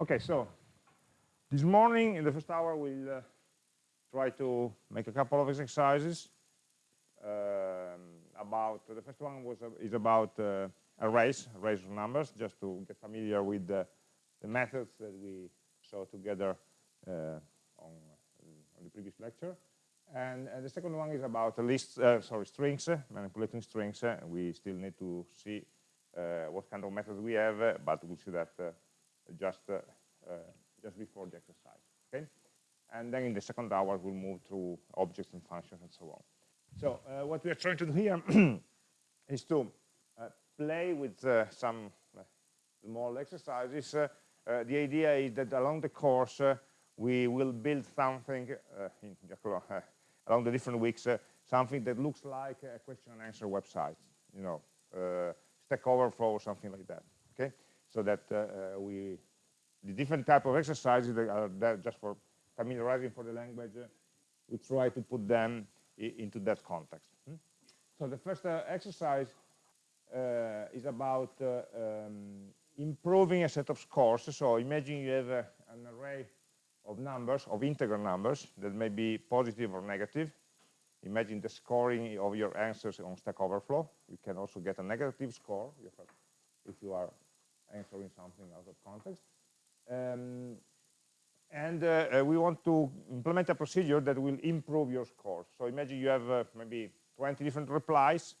Okay, so this morning in the first hour we'll uh, try to make a couple of exercises um, about the first one was uh, is about uh, arrays, arrays of numbers, just to get familiar with the, methods that we saw together uh, on, on, the previous lecture. And, the second one is about lists, uh, sorry, strings, manipulating strings. we still need to see what kind of methods we have, but we'll see that just uh, uh, just before the exercise. Okay, and then in the second hour we'll move through objects and functions and so on. So uh, what we are trying to do here is to uh, play with uh, some uh, small exercises. the idea is that along the course we will build something in, along the different weeks, something that looks like a question and answer website, you know, uh, Stack Overflow or something like that. Okay, so that uh, we the different type of exercises that are there just for familiarizing for the language, uh, we try to put them into that context. Hmm? So the first uh, exercise uh, is about uh, um, improving a set of scores. So imagine you have uh, an array of numbers, of integer numbers, that may be positive or negative. Imagine the scoring of your answers on Stack Overflow. You can also get a negative score if you are answering something out of context. Um, and uh, uh, we want to implement a procedure that will improve your scores. So imagine you have uh, maybe 20 different replies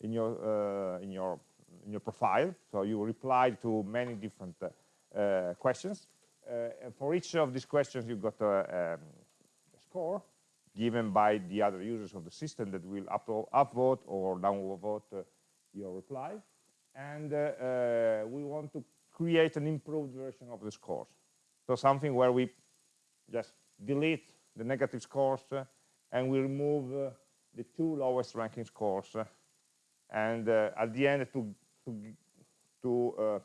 in your uh, in your in your profile. So you replied to many different uh, questions. Uh, for each of these questions, you've got a, um, a, score given by the other users of the system that will upvote, upvote or downvote your reply. And we want to create an improved version of the scores. So something where we just delete the negative scores uh, and we remove uh, the two lowest ranking scores. Uh, and uh, at the end, to, to, to uh,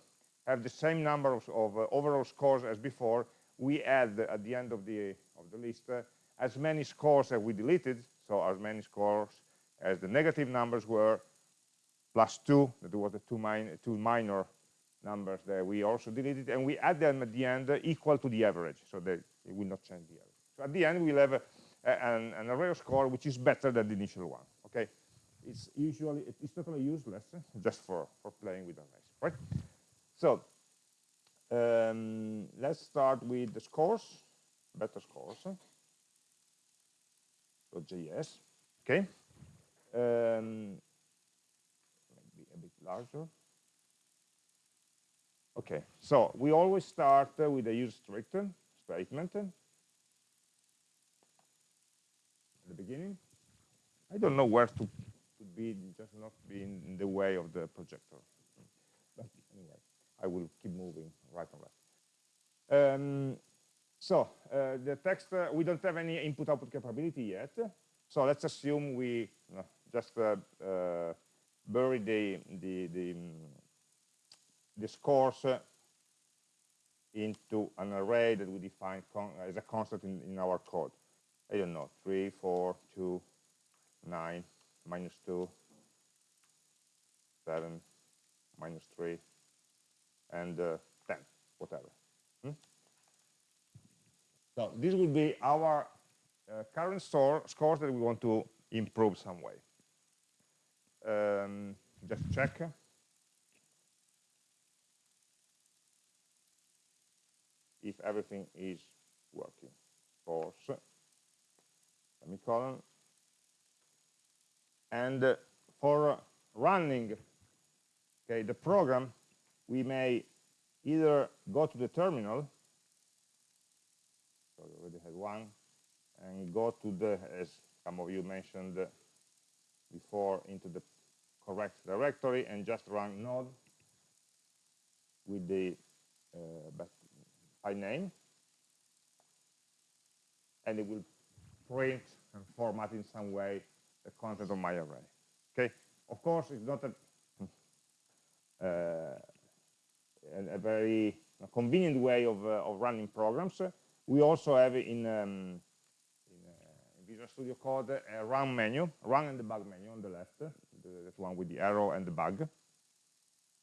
have the same number of, of uh, overall scores as before, we add at the end of the, of the list as many scores as we deleted, so as many scores as the negative numbers were, plus two, that was the two, min two minor numbers that we also deleted, and we add them at the end equal to the average, so they, it will not change the average. So at the end, we'll have a, a, an, an, array score which is better than the initial one. Okay, it's usually it's totally useless just for for playing with arrays, right? So um, let's start with the scores, better scores. So JS, okay. Um, larger. Okay, so we always start uh, with a use strict statement at the beginning. I don't know where to, to be, just not be in the way of the projector. But anyway, I will keep moving right and left. Um, so uh, the text, uh, we don't have any input-output capability yet. So let's assume we just uh, uh, bury the, the, the the scores into an array that we define as a constant in, in, our code. I don't know, 3, 4, 2, 9, minus 2, 7, minus 3, and uh, 10, whatever. Hmm? So this will be our uh, current store, scores that we want to improve some way. Um, just check. if everything is working. Force, semicolon. And for running okay, the program, we may either go to the terminal, so we already had one, and go to the, as some of you mentioned before, into the correct directory and just run node with the uh, by name and it will print and format in some way the content of my array. Okay, of course, it's not a, uh, a, very convenient way of, uh, of running programs. We also have in, um, uh, Visual Studio Code a run menu, run and debug menu on the left, that one with the arrow and the bug.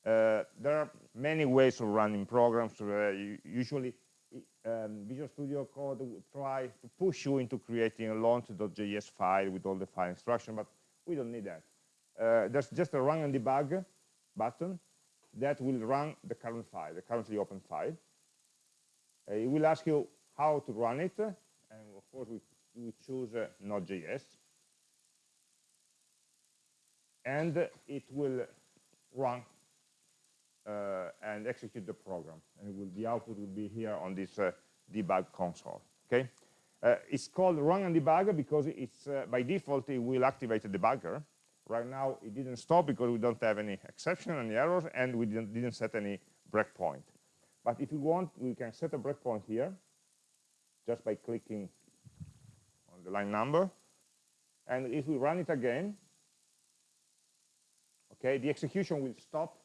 Uh, there are many ways of running programs. Uh, usually, um, Visual Studio Code try to push you into creating a launch.json file with all the file instruction, but we don't need that. Uh, there's just a run and debug button that will run the current file, the currently open file. Uh, it will ask you how to run it, and of course we, we choose uh, Node.js. And it will run uh, and execute the program. And will, the output will be here on this uh, debug console. Okay, uh, it's called run and debug because it's uh, by default it will activate the debugger. Right now it didn't stop because we don't have any exception, any errors, and we didn't, didn't set any breakpoint. But if you want, we can set a breakpoint here just by clicking on the line number. And if we run it again, okay, the execution will stop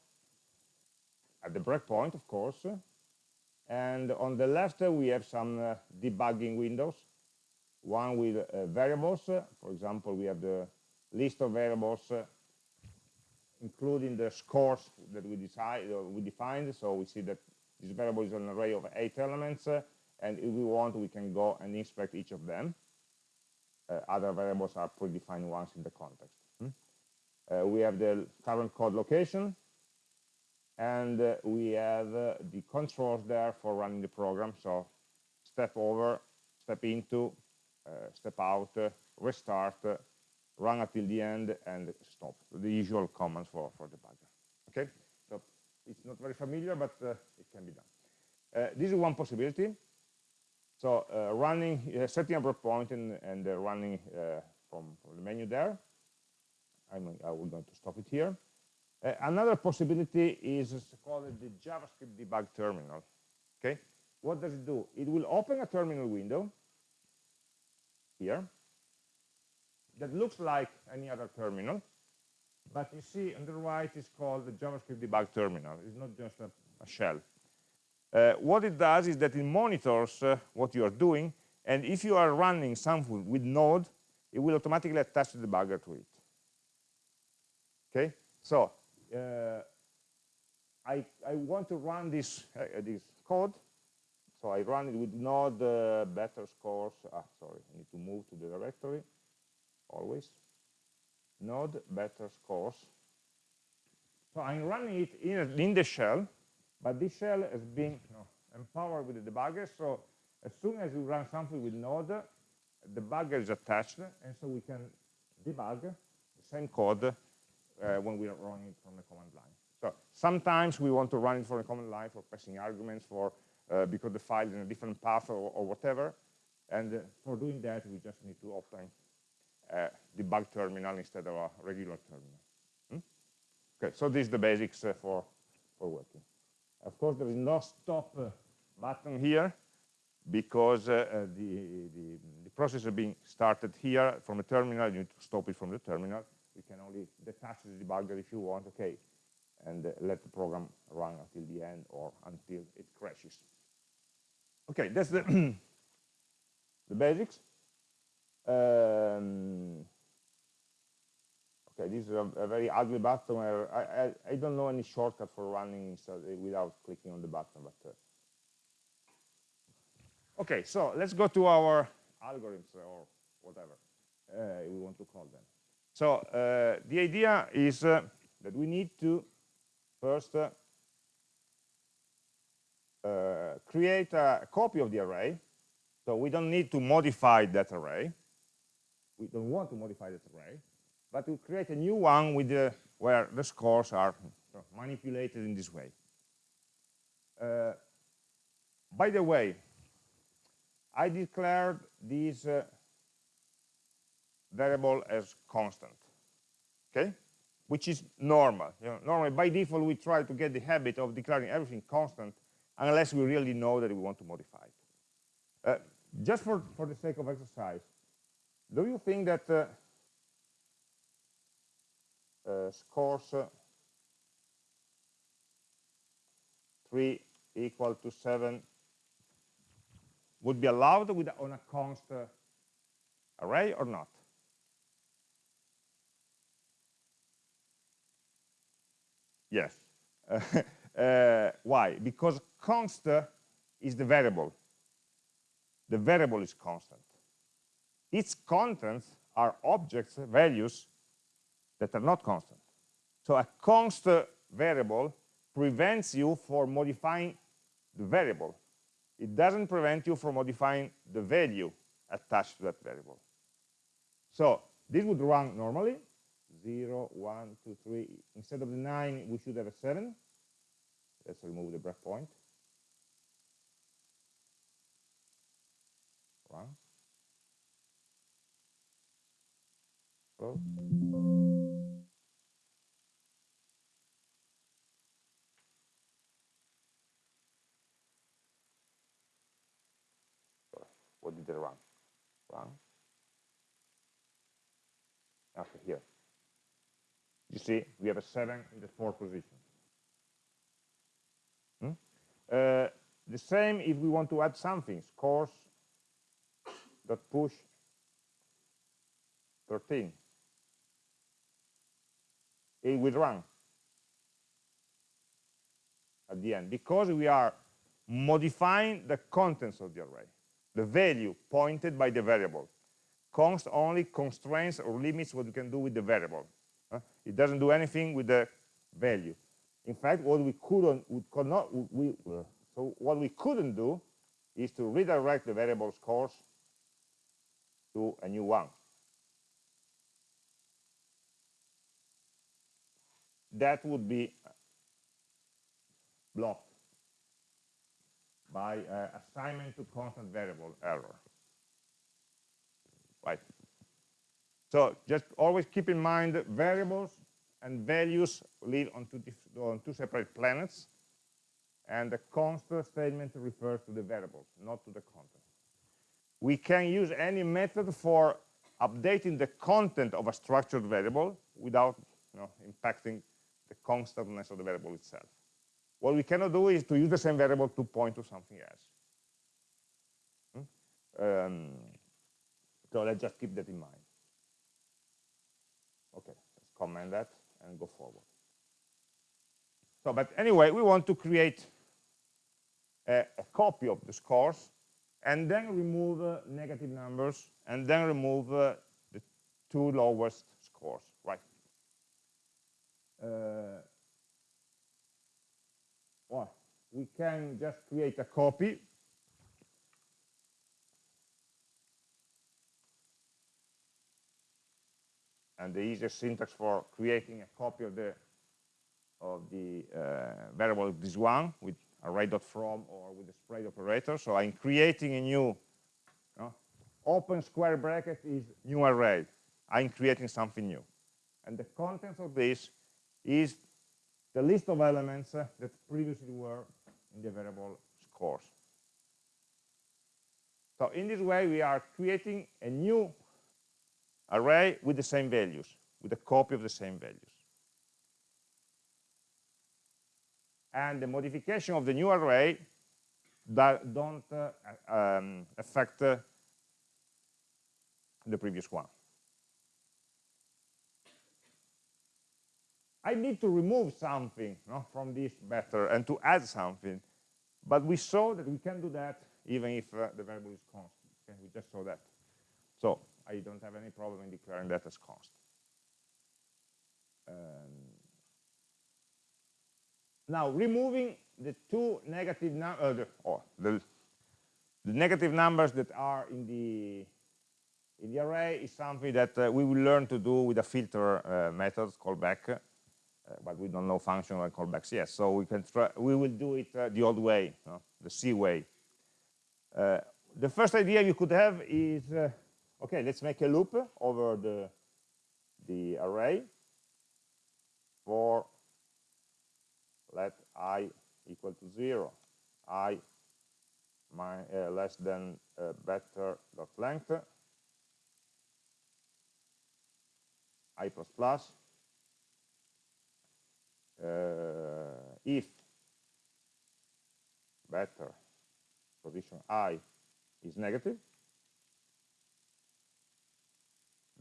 at the breakpoint, of course. And on the left, uh, we have some uh, debugging windows. One with uh, variables. For example, we have the list of variables, uh, including the scores that we, decide, uh, we defined. So we see that this variable is an array of eight elements. Uh, and if we want, we can go and inspect each of them. other variables are predefined ones in the context. Hmm? we have the current code location, and uh, we have uh, the controls there for running the program. So step over step into uh, step out restart run until the end and stop. The usual commands for for debugger okay? So it's not very familiar but it can be done. This is one possibility. So uh, running, uh, setting a breakpoint and, and uh, running from, from, the menu there. I'm, I going to stop it here. Uh, another possibility is called the JavaScript debug terminal. Okay, what does it do? It will open a terminal window here that looks like any other terminal, but you see on the right is called the JavaScript debug terminal. It's not just a, a shell. Uh, what it does is that it monitors uh, what you are doing, and if you are running something with Node, it will automatically attach the debugger to it. Okay, so uh, I, I want to run this, uh, this code. So I run it with node uh, better scores. Ah, sorry, I need to move to the directory always. Node better scores. So I'm running it in, in the shell, but this shell has been empowered with the debugger. So as soon as you run something with node, the debugger is attached, and so we can debug the same code uh, when we are running from the command line. So sometimes we want to run it from the command line for passing arguments for uh, because the file is in a different path or, or whatever. And uh, for doing that, we just need to open a debug terminal instead of a regular terminal. Hmm? Okay, so this is the basics uh, for, for working. Of course, there is no stop uh, button here because uh, the, the, the process is being started here from a terminal. You need to stop it from the terminal you can only detach the debugger if you want, okay, and uh, let the program run until the end or until it crashes. Okay, that's the, the basics. Um, okay, this is a, a, very ugly button I, I, I, don't know any shortcut for running uh, without clicking on the button, but uh, okay, so let's go to our algorithms or whatever uh, we want to call them. So uh, the idea is uh, that we need to first uh, create a copy of the array. So we don't need to modify that array. We don't want to modify that array, but to create a new one with the, where the scores are manipulated in this way. Uh, by the way, I declared these uh, variable as constant okay? Which is normal. You know, normally by default we try to get the habit of declaring everything constant unless we really know that we want to modify it. Uh, just for for the sake of exercise do you think that uh, uh, scores uh, 3 equal to 7 would be allowed with on a const array or not Yes. uh, why? Because const is the variable. The variable is constant. Its contents are objects, values, that are not constant. So a const variable prevents you from modifying the variable. It doesn't prevent you from modifying the value attached to that variable. So this would run normally, 0, 1, 2, 3. Instead of the 9, we should have a 7. Let's remove the breakpoint. Run. What did they run? Run. Okay, here. You see, we have a 7 in the fourth position. Hmm? Uh, the same if we want to add something, scores dot push 13 it will run at the end because we are modifying the contents of the array, the value pointed by the variable. Const only constrains or limits what you can do with the variable. Uh, it doesn't do anything with the value. In fact, what we couldn't, we could not, we, uh, so what we couldn't do is to redirect the variable scores to a new one. that would be blocked by uh, assignment to constant variable error. Right. So just always keep in mind variables and values live on two, on two separate planets, and the const statement refers to the variables, not to the content. We can use any method for updating the content of a structured variable without you know, impacting the constantness of the variable itself. What we cannot do is to use the same variable to point to something else. Hmm? Um, so let's just keep that in mind. Okay, let's comment that and go forward. So, but anyway, we want to create a, a copy of the scores and then remove uh, negative numbers and then remove uh, the two lowest scores, right? uh, well, we can just create a copy and the easiest syntax for creating a copy of the of the uh, variable this one with array.from or with the spread operator. So I'm creating a new open square bracket is new array. I'm creating something new. And the contents of this is the list of elements uh, that previously were in the variable scores. So in this way, we are creating a new array with the same values, with a copy of the same values. And the modification of the new array that don't uh, um, affect uh, the previous one. I need to remove something from this better and to add something. But we saw that we can do that even if uh, the variable is constant. Okay? We just saw that. So I don't have any problem in declaring that as constant. Um, now, removing the two negative numbers, uh, the, oh, the, the, negative numbers that are in the in the array is something that uh, we will learn to do with a filter uh, method called back uh, but we don't know functional callbacks yet. So we can try, we will do it uh, the old way, the C way. Uh, the first idea you could have is, okay, let's make a loop over the, the array. For let i equal to 0, i my, uh, less than uh, better dot length, i plus plus, uh, if better position i is negative,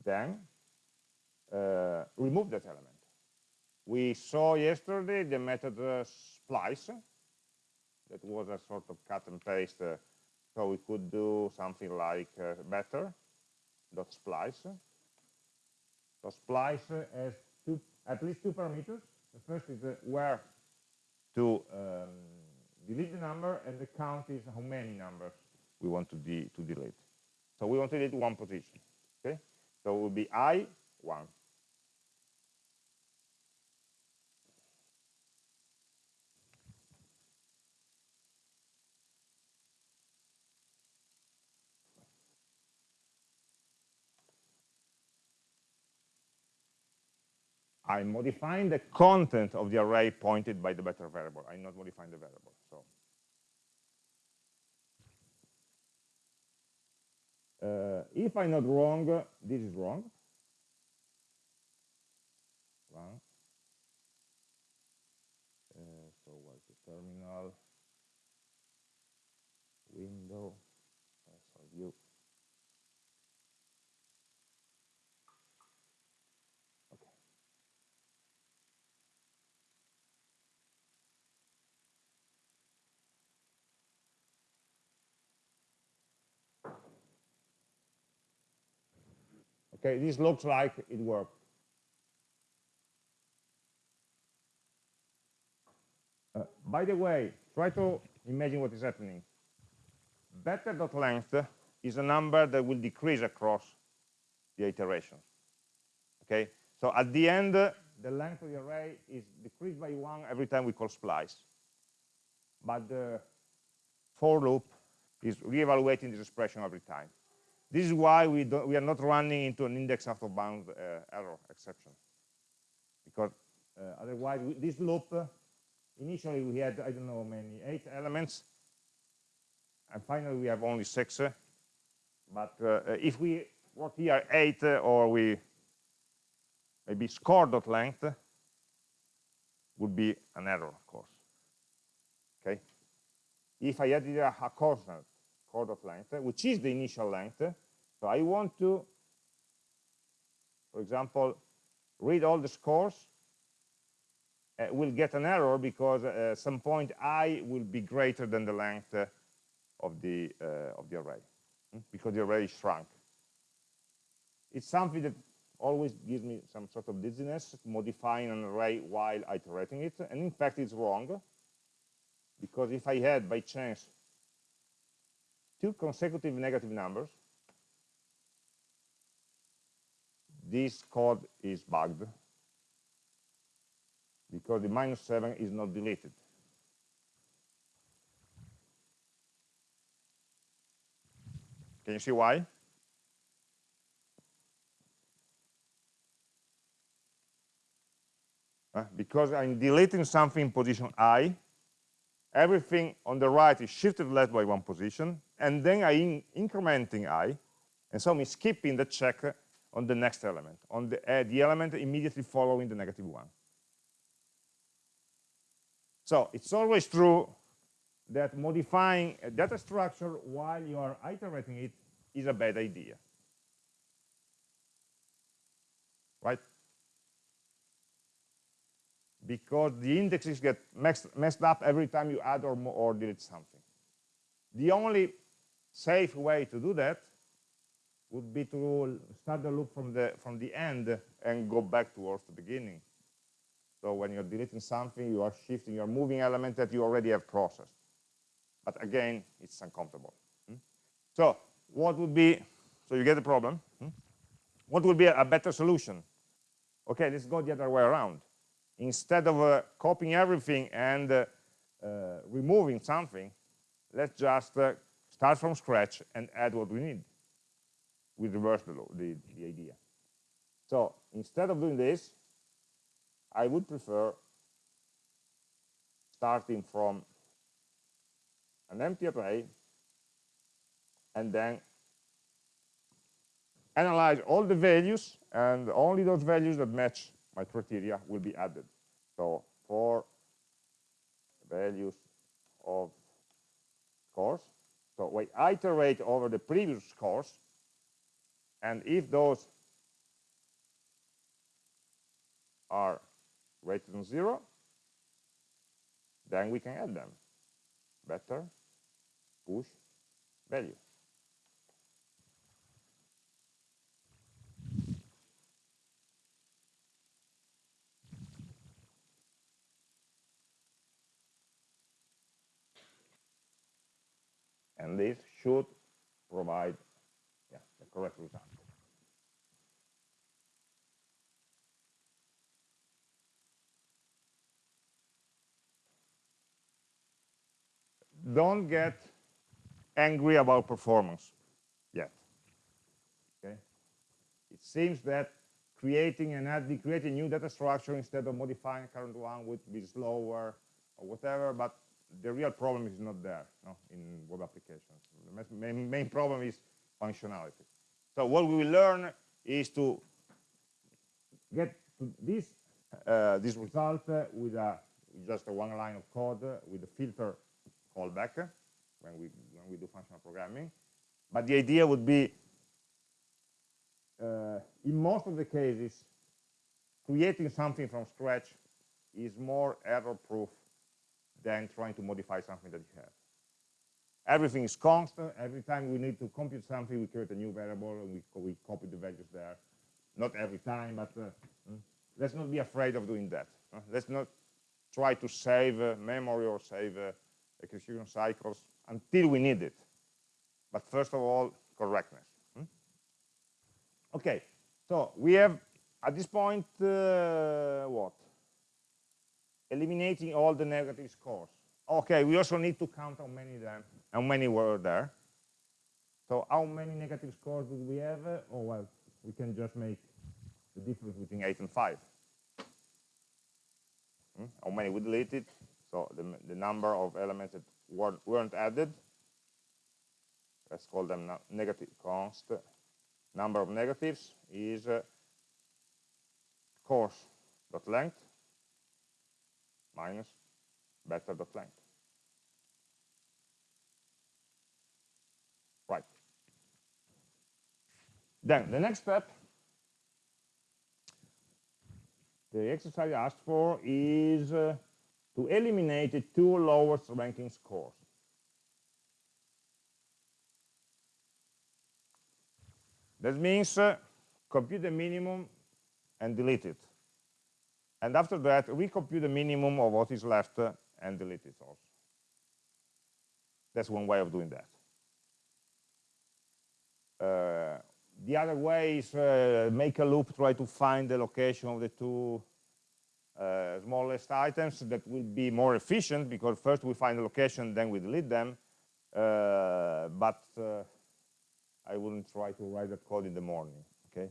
then uh, remove that element. we saw yesterday the method uh, splice. That was a sort of cut and paste uh, so we could do something like uh, better dot splice. So splice has two at least two parameters. The first is uh, where to um, delete the number and the count is how many numbers we want to, de to delete. So we want to delete one position okay so it will be i one I'm modifying the content of the array pointed by the better variable. I'm not modifying the variable. So uh, if I'm not wrong, this is wrong. Wrong. Uh, so what's the terminal window? Uh, so view. Okay, this looks like it worked. Uh, by the way, try to imagine what is happening. Better.length is a number that will decrease across the iterations. Okay, so at the end, the length of the array is decreased by one every time we call splice. But the for loop is reevaluating this expression every time. This is why we, we are not running into an index out of bounds uh, error exception. Because uh, otherwise, we, this loop, uh, initially we had, I don't know many, eight elements. And finally, we have only six. But if we work here eight, or we maybe score dot length, would be an error, of course. Okay. If I added a, a constant chord of length, which is the initial length. So I want to, for example, read all the scores. Uh, will get an error because at uh, some point i will be greater than the length uh, of the uh, of the array hmm? because the array shrunk. It's something that always gives me some sort of dizziness modifying an array while iterating it, and in fact it's wrong because if I had by chance two consecutive negative numbers, this code is bugged because the minus 7 is not deleted. Can you see why? Uh, because I'm deleting something in position i, everything on the right is shifted left by one position, and then I in incrementing i, and so I'm skipping the check on the next element, on the, uh, the element immediately following the negative one. So it's always true that modifying a data structure while you are iterating it is a bad idea. Right? Because the indexes get messed, messed up every time you add or, or delete something. The only safe way to do that would be to start the loop from the from the end and go back towards the beginning. So when you're deleting something, you are shifting, you're moving element that you already have processed. But again, it's uncomfortable. Hmm? So what would be, so you get the problem. Hmm? What would be a, better solution? Okay, let's go the other way around. Instead of uh, copying everything and uh, uh, removing something, let's just uh, start from scratch and add what we need. We reverse the, the, the idea. So instead of doing this, I would prefer starting from an empty array and then analyze all the values and only those values that match my criteria will be added. So for values of course, so we iterate over the previous scores, and if those are greater than zero, then we can add them. Better push value. And this should provide yeah, the correct result. Don't get angry about performance yet. Okay? It seems that creating an creating new data structure instead of modifying current one would be slower or whatever, but the real problem is not there no, in web applications. The main, problem is functionality. So what we will learn is to get to this uh, this result uh, with a just a one line of code uh, with a filter callback uh, when we when we do functional programming. But the idea would be, uh, in most of the cases, creating something from scratch is more error-proof than trying to modify something that you have. Everything is constant. Every time we need to compute something, we create a new variable and we, we copy the values there. Not every time, but uh, hmm, let's not be afraid of doing that. Uh, let's not try to save uh, memory or save uh, execution cycles until we need it. But first of all, correctness. Hmm? Okay, so we have at this point uh, what? Eliminating all the negative scores. Okay, we also need to count how many there, how many were there. So how many negative scores do we have? Oh, well, we can just make the difference between 8 and 5. Hmm? How many we deleted? So the, the number of elements that weren't, weren't added, let's call them negative const. Number of negatives is uh, course dot length minus better dot length. Right. Then the next step the exercise asked for is uh, to eliminate the two lowest ranking scores. That means uh, compute the minimum and delete it. And after that, we compute the minimum of what is left and delete it also. That's one way of doing that. Uh, the other way is uh, make a loop, try to find the location of the two uh, smallest items that will be more efficient because first we find the location, then we delete them. Uh, but uh, I wouldn't try to write that code in the morning, okay?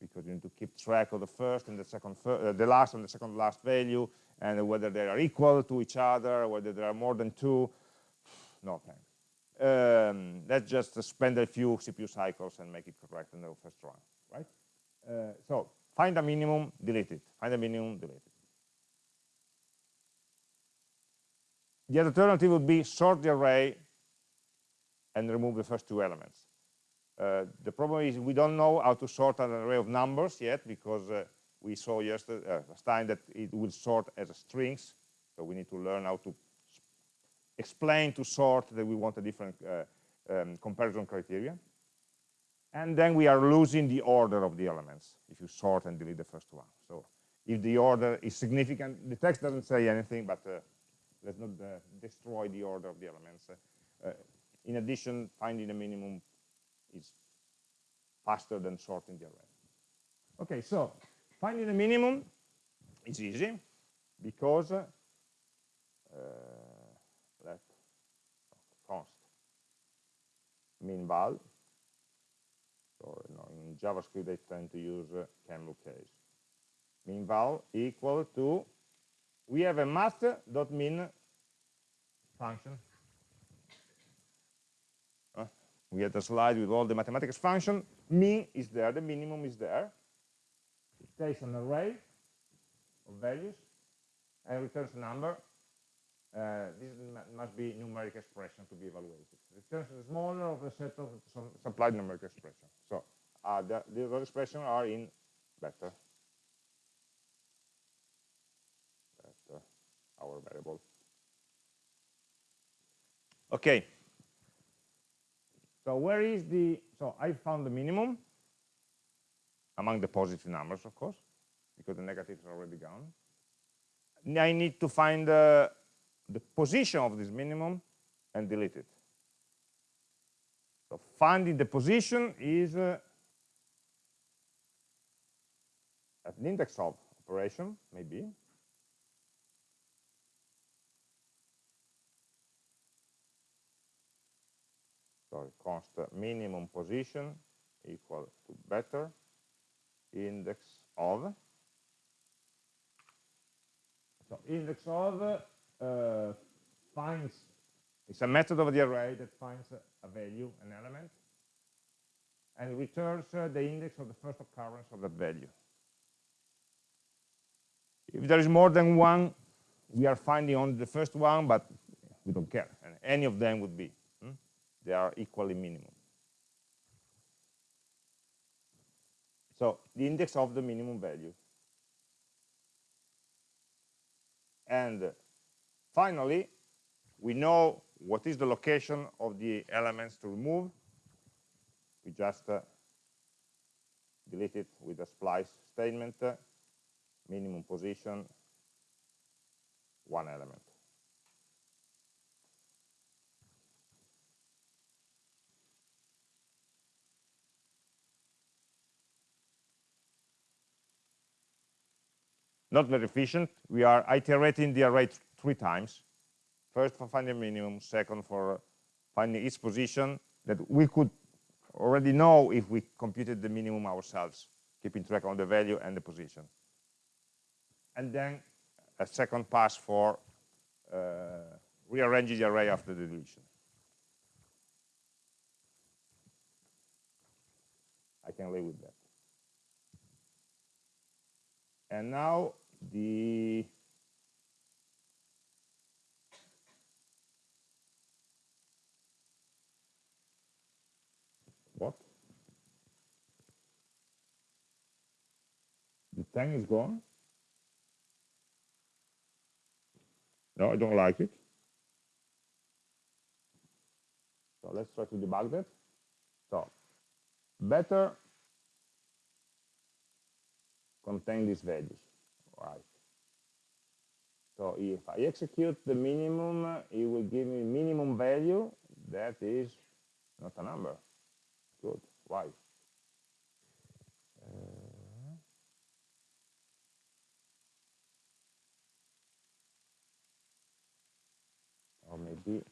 Because you need to keep track of the first and the second, uh, the last and the second last value, and whether they are equal to each other, whether there are more than two. No thanks. Um, let's just spend a few CPU cycles and make it correct in the first run, right? Uh, so find a minimum, delete it. Find a minimum, delete it. The alternative would be sort the array and remove the first two elements. Uh, the problem is we don't know how to sort an array of numbers yet because uh, we saw yesterday uh, last time that it will sort as strings. So we need to learn how to explain to sort that we want a different uh, um, comparison criteria. And then we are losing the order of the elements if you sort and delete the first one. So if the order is significant, the text doesn't say anything, but uh, let's not uh, destroy the order of the elements. in addition, finding a minimum is faster than sorting the array. Okay, so finding the minimum is easy because uh, let const min val. So know, in JavaScript they tend to use uh, camel case. Min val equal to we have a math.min function we had a slide with all the mathematics function. Min is there, the minimum is there. It takes an array of values and returns a number. Uh, this must be numeric expression to be evaluated. Returns the smaller of a set of supplied numeric expression. So uh, the, the other expressions are in better. our variable. Okay. So where is the, so I found the minimum among the positive numbers, of course, because the negatives are already gone. I need to find uh, the position of this minimum and delete it. So finding the position is uh, an index of operation, maybe. Sorry, const minimum position equal to better index of. So index of uh, finds, it's a method of the array that finds a value, an element, and returns uh, the index of the first occurrence of that value. If there is more than one, we are finding only the first one, but we don't care. And any of them would be. They are equally minimum. So the index of the minimum value. And finally, we know what is the location of the elements to remove. We just uh, delete it with a splice statement, uh, minimum position, one element. Not very efficient. We are iterating the array three times. First for finding minimum, second for finding its position that we could already know if we computed the minimum ourselves, keeping track of the value and the position. And then a second pass for uh, rearranging the array after the deletion. I can live with that. And now the what? The tang is gone. No, I don't like it. So let's try to debug that. So better contain these values, right? So if I execute the minimum, it will give me minimum value that is not a number. Good. Why? Uh, or maybe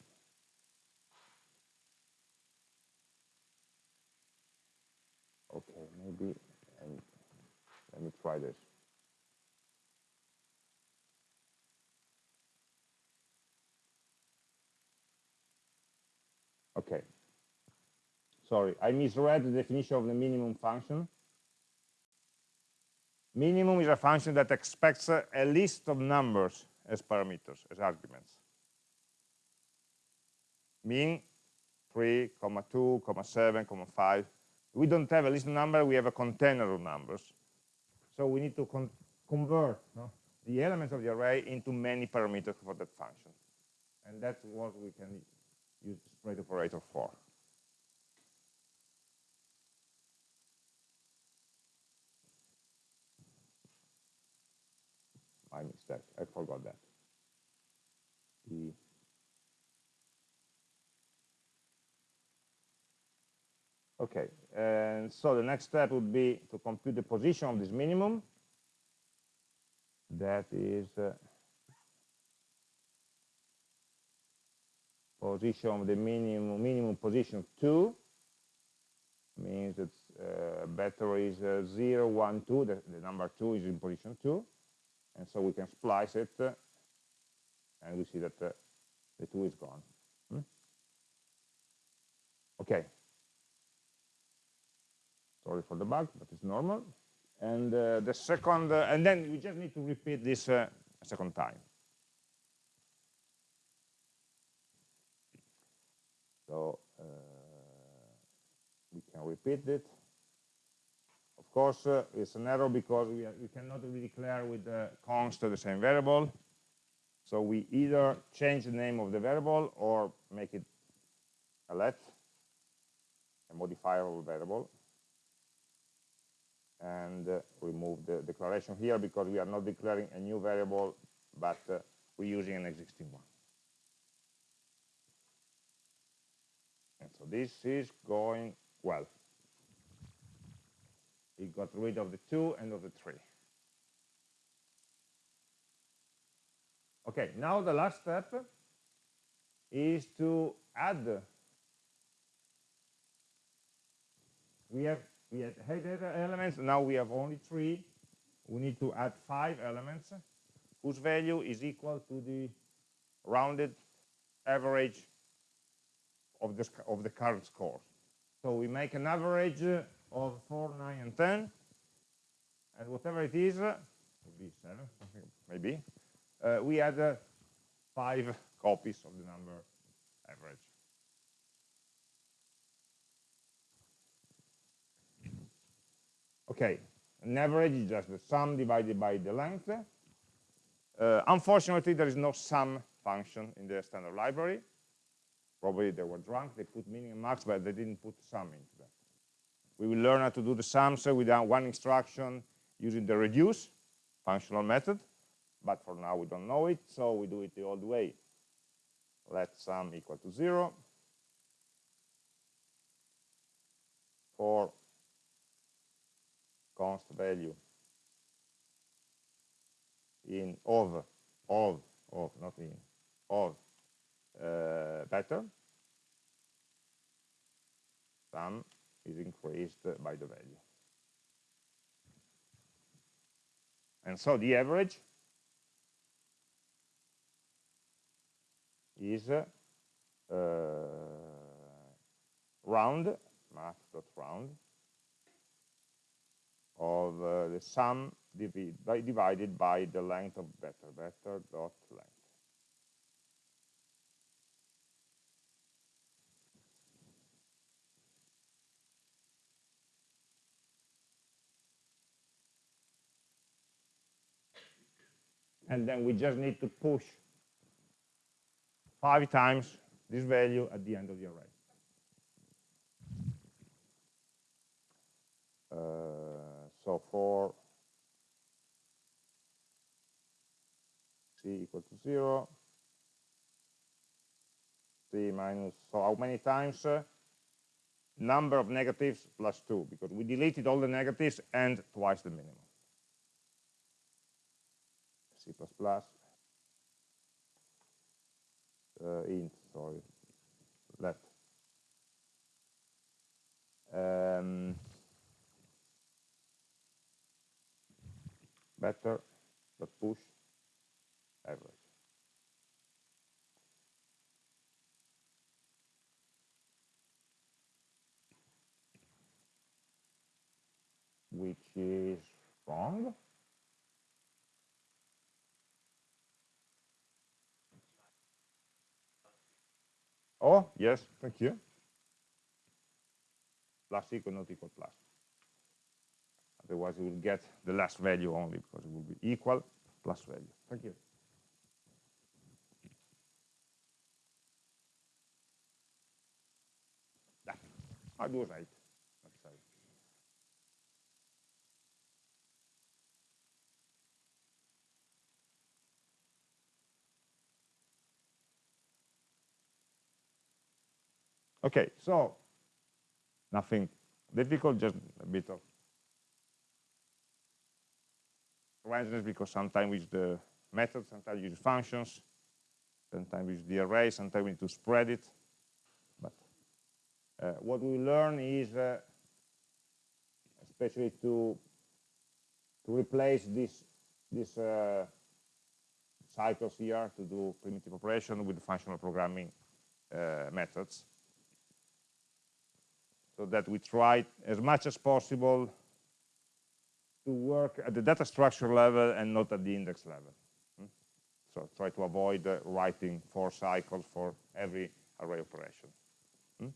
okay, maybe and let me try this. Okay, sorry, I misread the definition of the minimum function. Minimum is a function that expects a, list of numbers as parameters, as arguments. Min 3, comma 2, comma 7, comma 5. We don't have a list of numbers, we have a container of numbers. So we need to con convert no, the elements of the array into many parameters for that function. And that's what we can use spread operator for. my mistake. I forgot that. The okay, and so the next step would be to compute the position of this minimum. That is uh, position of the minimum minimum position two. Means that uh, battery is uh, 0, 1, 2, the, the number 2 is in position 2 and so we can splice it uh, and we see that uh, the 2 is gone. Hmm? okay sorry for the bug but it's normal. And uh, the second uh, and then we just need to repeat this uh, a second time. So uh, we can repeat it. Of course, uh, it's an error because we, are, we cannot really declare with the const the same variable. So we either change the name of the variable or make it a let, a modifiable variable, and uh, remove the declaration here because we are not declaring a new variable, but uh, we're using an existing one. And so this is going well. It got rid of the two and of the three. Okay, now the last step is to add. We have we had data elements, now we have only three. We need to add five elements whose value is equal to the rounded average of the, of the current score. So we make an average of 4, 9, and 10, and whatever it is, maybe 7, maybe, uh, we add uh, 5 copies of the number average. Okay, an average is just the sum divided by the length. Uh, unfortunately, there is no sum function in the standard library. Probably they were drunk, they put min and max, but they didn't put sum into that. We will learn how to do the sums without one instruction using the reduce functional method, but for now we don't know it, so we do it the old way. Let sum equal to zero for const value in of of of not in of uh, better sum is increased by the value. And so the average is uh, round math.round of uh, the sum by, divided by the length of better, better dot length. And then we just need to push five times this value at the end of the array. Uh, so for c equal to 0, c minus, so how many times? Uh, number of negatives plus 2, because we deleted all the negatives and twice the minimum. C++, uh, int, sorry, let. Um, better but push average. Which is wrong. Oh, yes, thank you. Plus equal not equal plus. Otherwise, you will get the last value only because it will be equal plus value. Thank you. I do right. Okay, so nothing difficult, just a bit of because sometimes we use the method, sometimes we use functions, sometimes we use the array, sometimes we need to spread it. But uh, what we learn is, uh, especially to to replace this this uh, cycles here to do primitive operation with functional programming uh, methods, so that we try as much as possible to work at the data structure level and not at the index level. Hmm? So try to avoid uh, writing for cycles for every array operation. Hmm?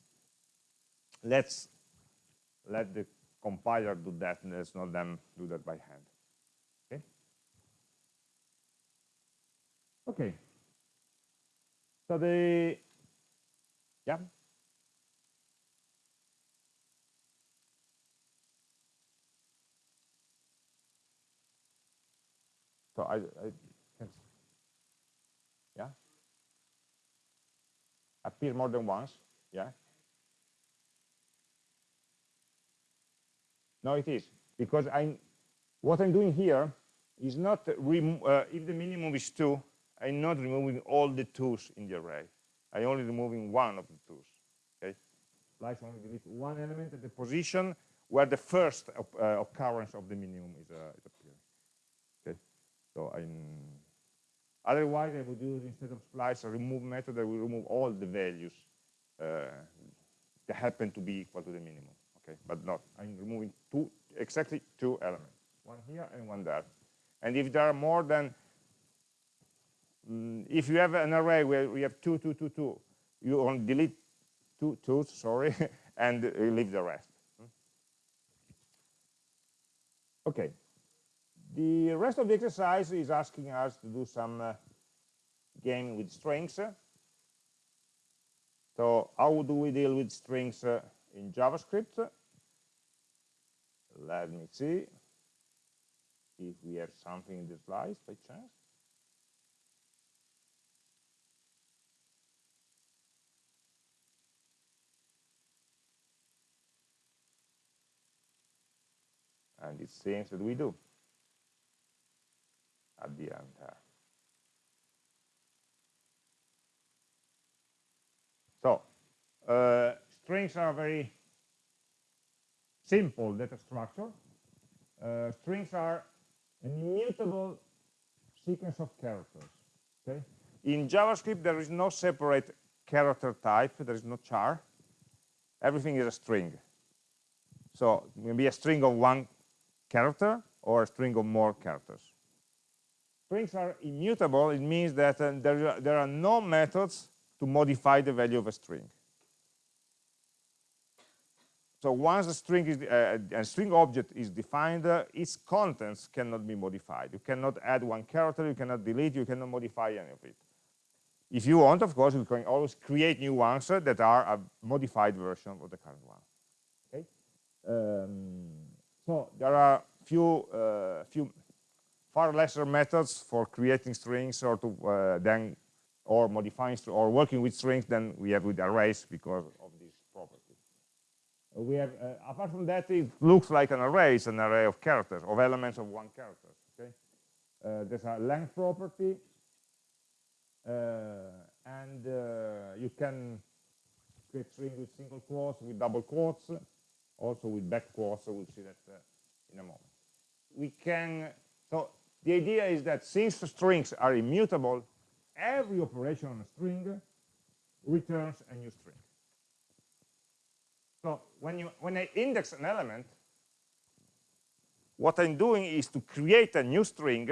Let's let the compiler do that and let's not them do that by hand. Okay? Okay. So the, yeah. So I, I yeah, appear more than once, yeah. No, it is because I'm what I'm doing here is not uh, if the minimum is two, I'm not removing all the twos in the array. I'm only removing one of the twos. Okay, splice only delete one element at the position where the first uh, occurrence of the minimum is, uh, is so otherwise I would use instead of splice a remove method that will remove all the values uh, that happen to be equal to the minimum. Okay, but not I'm removing two exactly two elements, one here and one there. And if there are more than, mm, if you have an array where we have two, two, two, two, you only delete two twos, sorry, and leave the rest. Okay. The rest of the exercise is asking us to do some uh, game with strings. So how do we deal with strings uh, in JavaScript? Let me see if we have something in the slides by chance. And it seems that we do at the end. So, uh, strings are very simple data structure. Uh, strings are an immutable sequence of characters. Okay. In JavaScript, there is no separate character type. There is no char. Everything is a string. So it can be a string of one character or a string of more characters. Strings are immutable. It means that uh, there, there are no methods to modify the value of a string. So once a string is uh, a string object is defined, uh, its contents cannot be modified. You cannot add one character, you cannot delete, you cannot modify any of it. If you want, of course, you can always create new ones uh, that are a modified version of the current one. Okay. Um, so there are few uh, few far lesser methods for creating strings or to uh, then or modifying or working with strings than we have with arrays because of this property. we have, uh, apart from that, it looks like an array. It's an array of characters, of elements of one character. Okay, uh, there's a length property, uh, and uh, you can create string with single quotes, with double quotes, also with back quotes. So we'll see that uh, in a moment. We can. So the idea is that since strings are immutable, every operation on a string returns a new string. So when you when I index an element, what I'm doing is to create a new string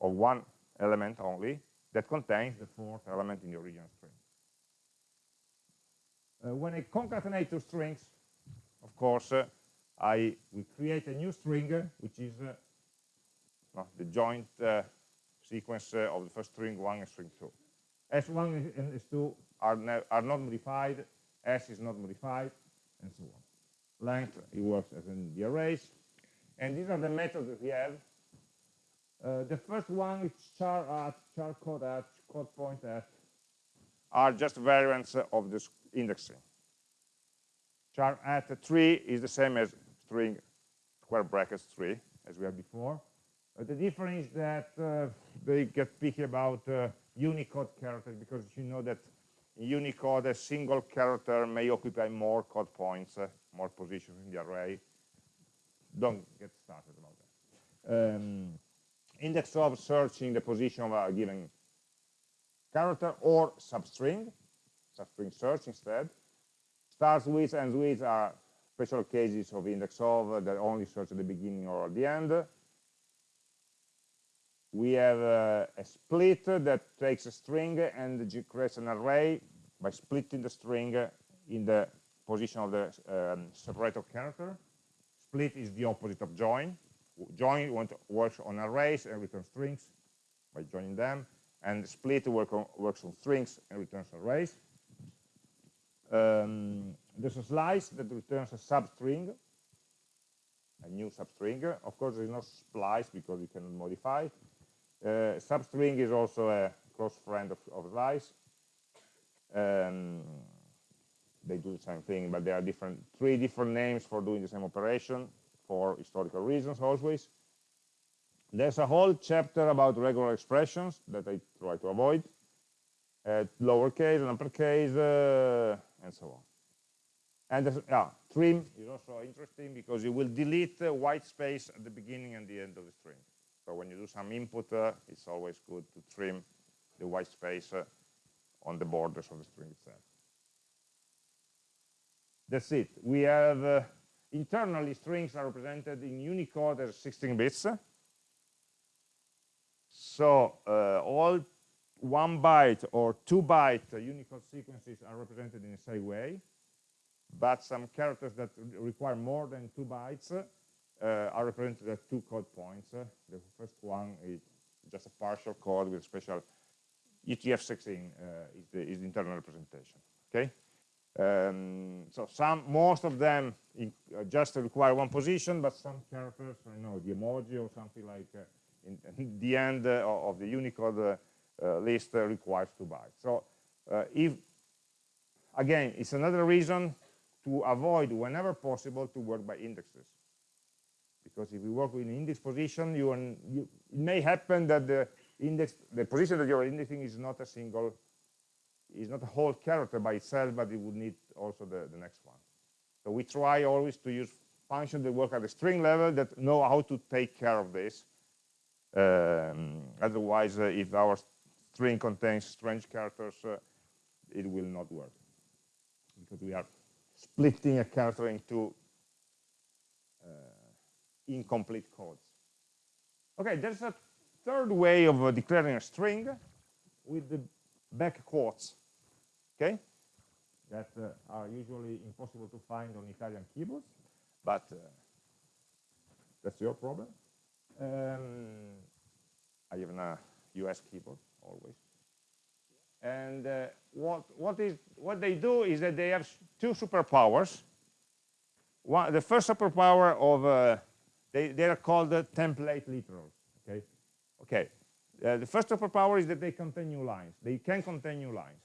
of one element only that contains the fourth element in the original string. Uh, when I concatenate two strings, of course, uh, I will create a new string, which is uh, the joint uh, sequence uh, of the first string 1 and string 2. S1 and S2 are, are not modified, s is not modified, and so on. Length, it works as in the arrays. And these are the methods that we have. Uh, the first one is char at, char code at, code point at, are just variants of this indexing. Char at 3 is the same as string square brackets 3, as we had before. The difference is that uh, they get picky about uh, Unicode characters because you know that in Unicode, a single character may occupy more code points, uh, more positions in the array. Don't get started about that. Um, index of searching the position of a given character or substring, substring search instead. Starts with ends with are special cases of index of that only search at the beginning or at the end we have a split that takes a string and creates an array by splitting the string in the position of the um, separator character. Split is the opposite of join. Join works on arrays and return strings by joining them. and split work on, works on strings and returns arrays. Um, there's a slice that returns a substring, a new substring. Of course, there's no splice because you can modify substring is also a close friend of, of slice. Um, they do the same thing, but there are different three different names for doing the same operation for historical reasons always. There's a whole chapter about regular expressions that I try to avoid, uh, lowercase and uppercase, uh, and so on. And yeah, trim is also interesting because you will delete the white space at the beginning and the end of the string. So when you do some input, uh, it's always good to trim the white space uh, on the borders of the string itself. That's it. We have uh, internally strings are represented in Unicode as 16 bits. So uh, all one byte or two byte Unicode sequences are represented in the same way, but some characters that require more than two bytes are represented as two code points. the first one is just a partial code with special UTF-16 uh, is, the, is the internal representation. Okay. Um, so some, most of them in, uh, just require one position, but some characters, I know, the emoji or something like uh, in, in, the end uh, of the Unicode uh, uh, list requires two bytes. So if, again, it's another reason to avoid, whenever possible, to work by indexes. Because if you work with an index position, you, you, it may happen that the index, the position that you're indexing is not a single is not a whole character by itself, but it would need also the, the next one. So we try always to use functions that work at the string level that know how to take care of this. Um, otherwise, uh, if our string contains strange characters, uh, it will not work because we are splitting a character into incomplete codes. Okay, there's a third way of uh, declaring a string with the back quotes okay? That uh, are usually impossible to find on Italian keyboards but uh, that's your problem. Um, I have a US keyboard always. And uh, what what is what they do is that they have two superpowers. One the first superpower of uh, they they are called the template literals okay? Okay uh, the first superpower is that they contain new lines. They can contain new lines.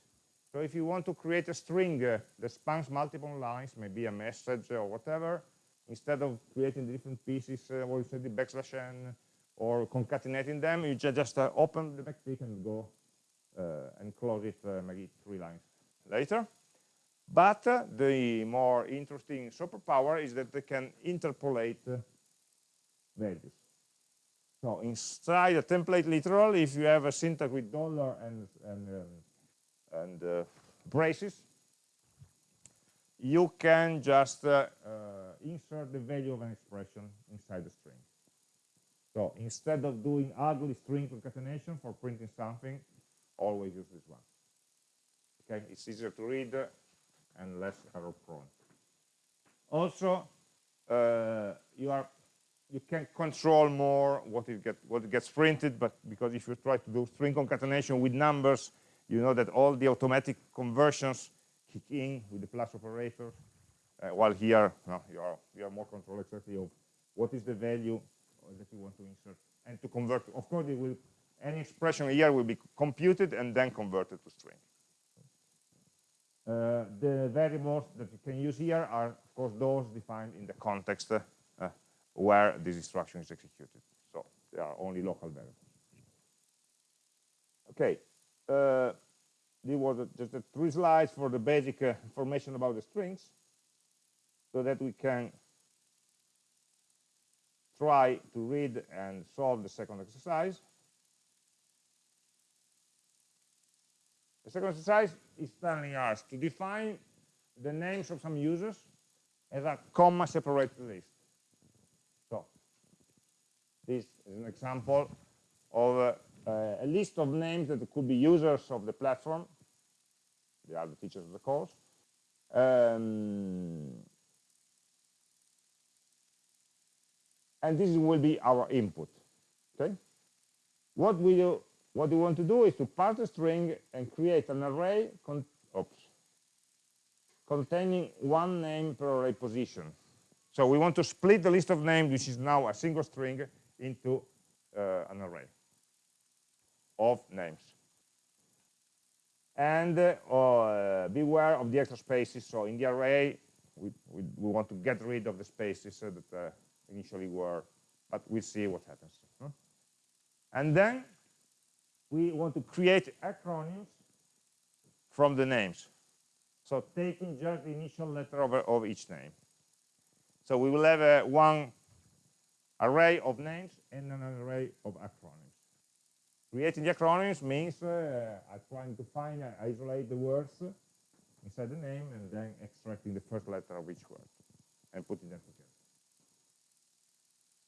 So if you want to create a string uh, that spans multiple lines, maybe a message or whatever, instead of creating different pieces uh, or instead the backslash n or concatenating them, you just uh, open the backtick and go uh, and close it uh, maybe three lines later. But uh, the more interesting superpower is that they can interpolate values. So inside a template literal, if you have a syntax with dollar and, and um, and uh, braces, you can just uh, uh, insert the value of an expression inside the string. So instead of doing ugly string concatenation for printing something, always use this one. Okay, it's easier to read and less error prone. Also, uh, you are you can control more what it what gets printed, but because if you try to do string concatenation with numbers, you know that all the automatic conversions kick in with the plus operator, uh, while here no, you, are, you more control exactly of what is the value that you want to insert and to convert. Of course, it will any expression here will be computed and then converted to string. Uh, the variables that you can use here are, of course, those defined in the context uh, where this instruction is executed. So they are only local variables. Okay, uh, there was just a three slides for the basic uh, information about the strings so that we can try to read and solve the second exercise. The second exercise is telling us to define the names of some users as a comma separated list. This is an example of uh, a list of names that could be users of the platform. They are the teachers of the course. Um, and this will be our input. Okay. What we do what we want to do is to parse the string and create an array con oops, containing one name per array position. So we want to split the list of names, which is now a single string, into uh, an array of names. And uh, uh, beware of the extra spaces. So in the array, we, we, we, want to get rid of the spaces that initially were, but we'll see what happens. Huh? And then we want to create acronyms from the names. So taking just the initial letter of, of each name. So we will have one array of names and an array of acronyms. Creating the acronyms means uh, I'm trying to find, uh, isolate the words inside the name and then extracting the first letter of each word and putting them together.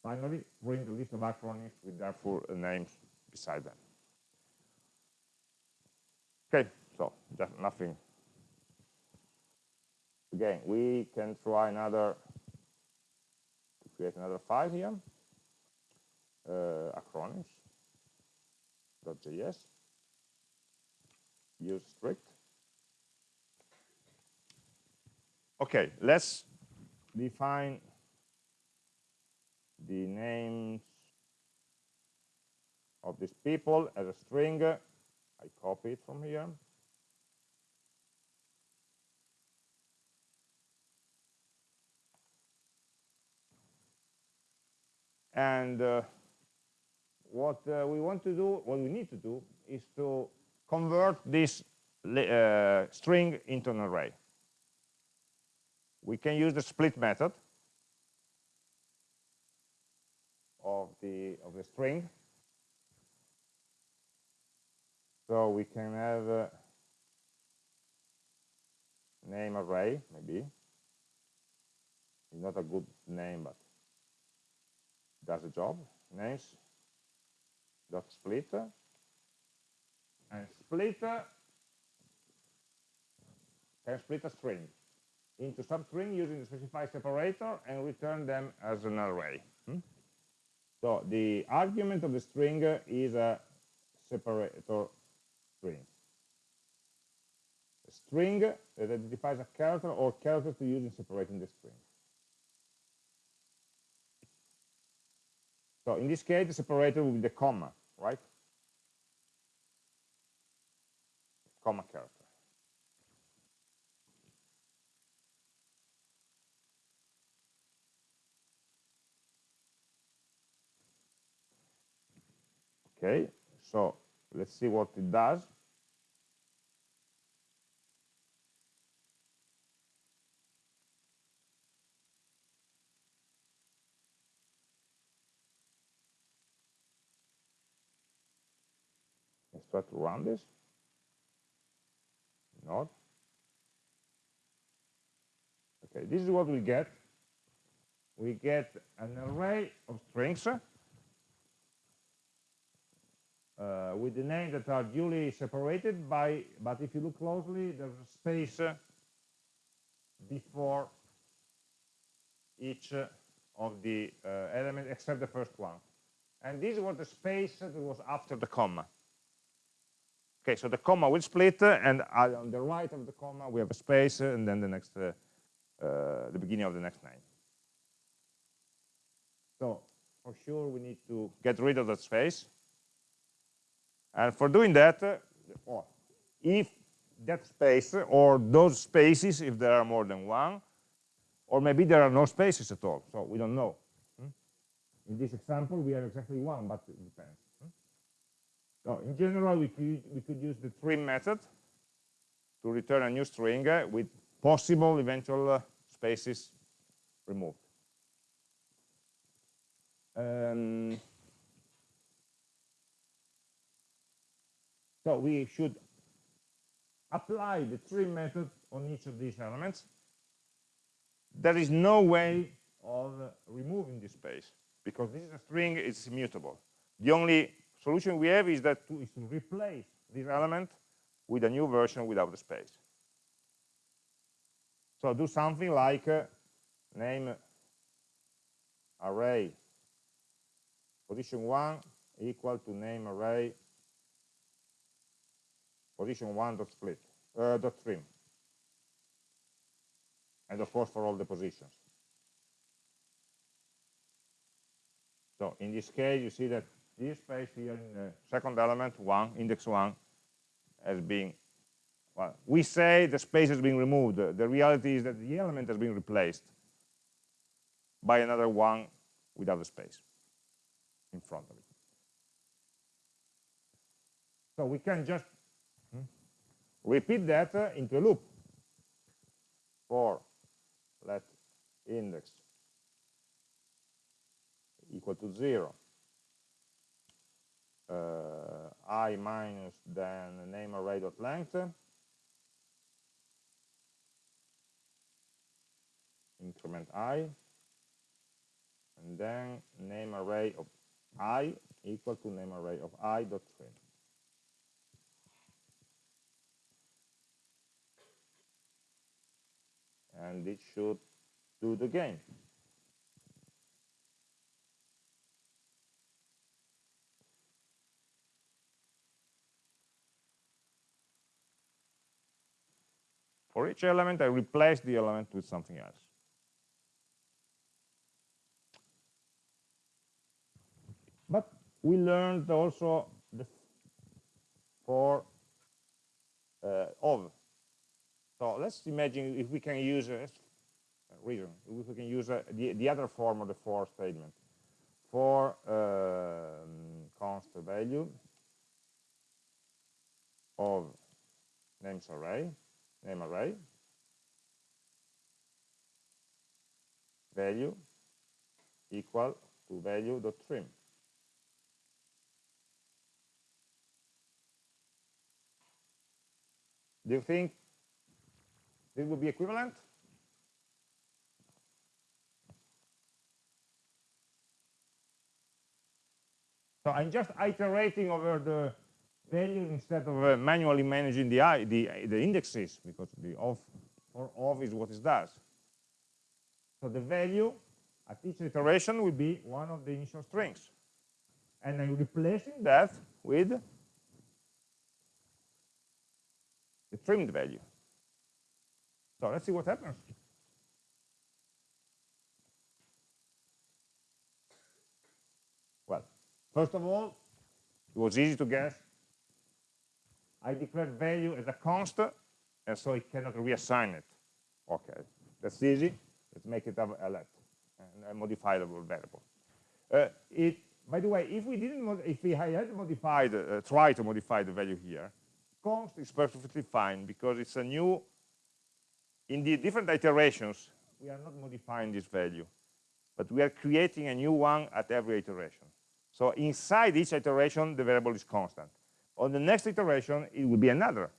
Finally, bring the list of acronyms with their therefore names beside them. Okay, so just nothing. Again, we can try another, create another file here, uh, acronyms.js, use strict. Okay, let's define the names of these people as a string I copy it from here. And uh, what uh, we want to do, what we need to do, is to convert this uh, string into an array. We can use the split method of the of the string so we can have a name array, maybe. It's not a good name, but does the job. Names dot split and split can split a string into substring using the specify separator and return them as an array. Hmm? So the argument of the string is a separator string. A string that identifies a character or characters to use in separating the string. So in this case, the separator will be the comma, right? Comma character. Okay, so Let's see what it does. Let's try to run this. Not. Okay, this is what we get. We get an array of strings uh, with the names that are duly separated by, but if you look closely, there's a space uh, before each uh, of the uh, elements except the first one. And this was the space that was after the comma. Okay, so the comma will split, uh, and on the right of the comma we have a space, and then the next, the beginning of the next name. So for sure we need to get rid of that space and for doing that, uh, if that space or those spaces, if there are more than one, or maybe there are no spaces at all, so we don't know. Hmm? In this example, we have exactly one, but it depends. So in general, we could, we could use the trim method to return a new string uh, with possible eventual uh, spaces removed. Um, So we should apply the trim method on each of these elements. There is no way of removing this space because this is a string, it's immutable. The only solution we have is that to, replace this element with a new version without the space. So do something like uh, name array position one equal to name array position one dot split uh, dot trim and of course for all the positions so in this case you see that this space here in the second element one index one has been well we say the space has been removed. The reality is that the element has been replaced by another one without a space in front of it. So we can just hmm, repeat that uh, into a loop. For let index equal to 0 uh, Uh, i minus then name array dot length increment i. And then name array of i equal to name array of i dot trim and it should do the game For each element, I replace the element with something else. But we learned also the for uh, of. So let's imagine if we can use a reason, if we can use a, the, the other form of the for statement for um, const value of names array name array value equal to value dot trim. Do you think this would be equivalent? So i'm just iterating over the value instead of uh, manually managing the, the, the indexes because the of or of is what it does. So the value at each iteration will be one of the initial strings. And I'm replacing that with the trimmed value. So let's see what happens. Well, first of all, it was easy to guess I declare value as a constant, and so it cannot reassign it. Okay, that's easy. Let's make it a, let, a modifiable variable. Uh, it, by the way, if we didn't, if we had modified, uh, try to modify the value here, const is perfectly fine because it's a new, in the different iterations, we are not modifying this value, but we are creating a new one at every iteration. So inside each iteration, the variable is constant. On the next iteration, it will be another